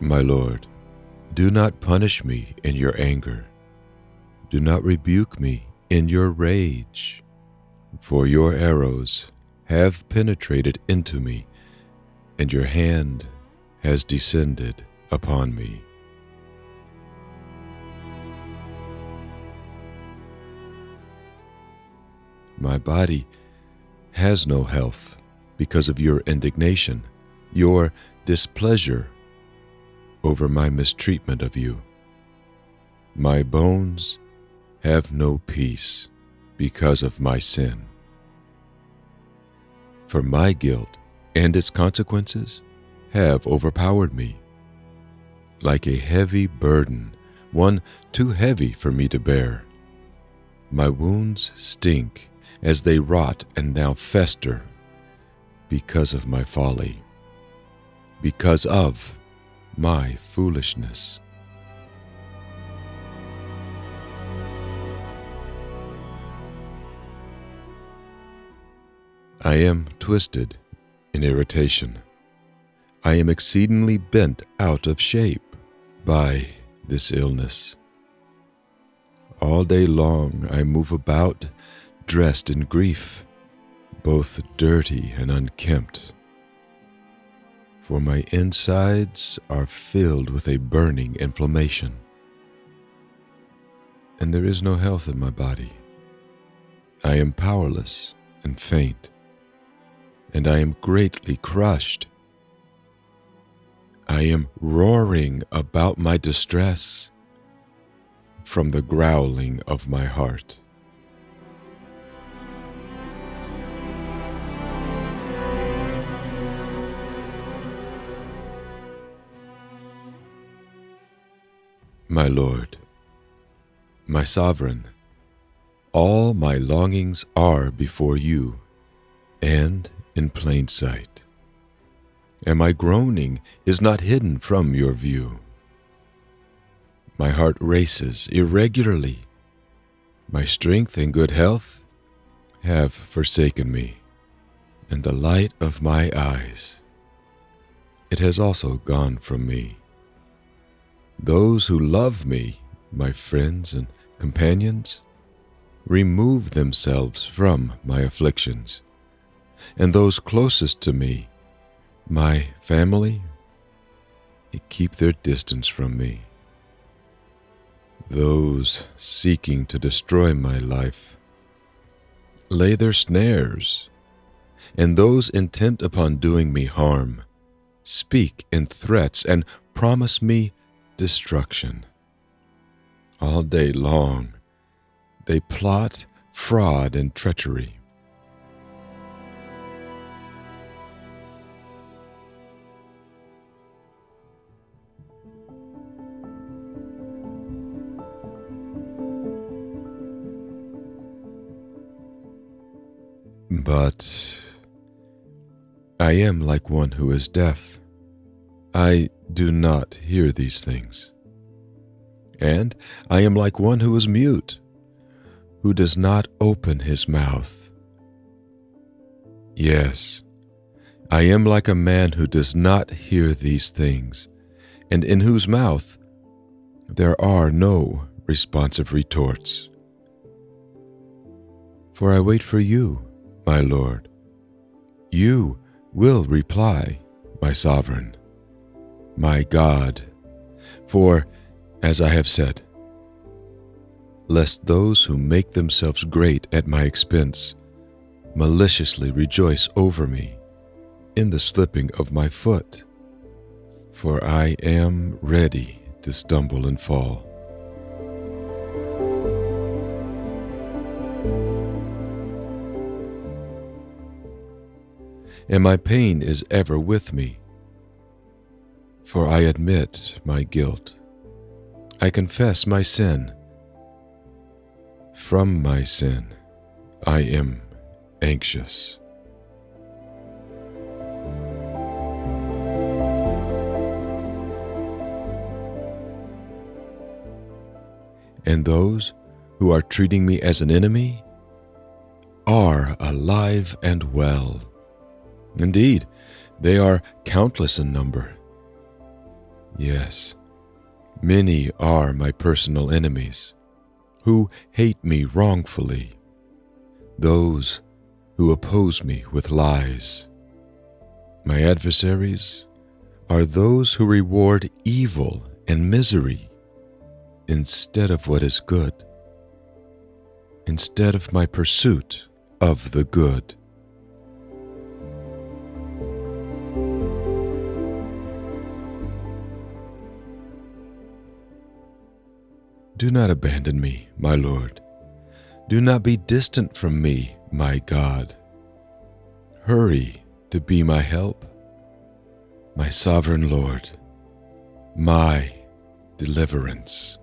My Lord, do not punish me in your anger. Do not rebuke me in your rage, for your arrows have penetrated into me, and your hand has descended upon me. My body has no health because of your indignation, your displeasure over my mistreatment of you. My bones have no peace because of my sin. For my guilt and its consequences have overpowered me. Like a heavy burden, one too heavy for me to bear. My wounds stink as they rot and now fester because of my folly, because of my foolishness. I am twisted in irritation. I am exceedingly bent out of shape by this illness. All day long I move about dressed in grief, both dirty and unkempt. For my insides are filled with a burning inflammation, and there is no health in my body. I am powerless and faint, and I am greatly crushed. I am roaring about my distress from the growling of my heart. My Lord, my Sovereign, all my longings are before you and in plain sight, and my groaning is not hidden from your view. My heart races irregularly. My strength and good health have forsaken me, and the light of my eyes. It has also gone from me. Those who love me, my friends and companions, remove themselves from my afflictions, and those closest to me, my family, keep their distance from me. Those seeking to destroy my life lay their snares, and those intent upon doing me harm speak in threats and promise me destruction. All day long, they plot fraud and treachery. But I am like one who is deaf. I do not hear these things. And I am like one who is mute, who does not open his mouth. Yes, I am like a man who does not hear these things, and in whose mouth there are no responsive retorts. For I wait for you, my Lord. You will reply, my Sovereign my God. For, as I have said, lest those who make themselves great at my expense maliciously rejoice over me in the slipping of my foot, for I am ready to stumble and fall. And my pain is ever with me for I admit my guilt. I confess my sin. From my sin, I am anxious. And those who are treating me as an enemy are alive and well. Indeed, they are countless in number Yes, many are my personal enemies who hate me wrongfully, those who oppose me with lies. My adversaries are those who reward evil and misery instead of what is good, instead of my pursuit of the good. Do not abandon me, my Lord. Do not be distant from me, my God. Hurry to be my help, my sovereign Lord, my deliverance.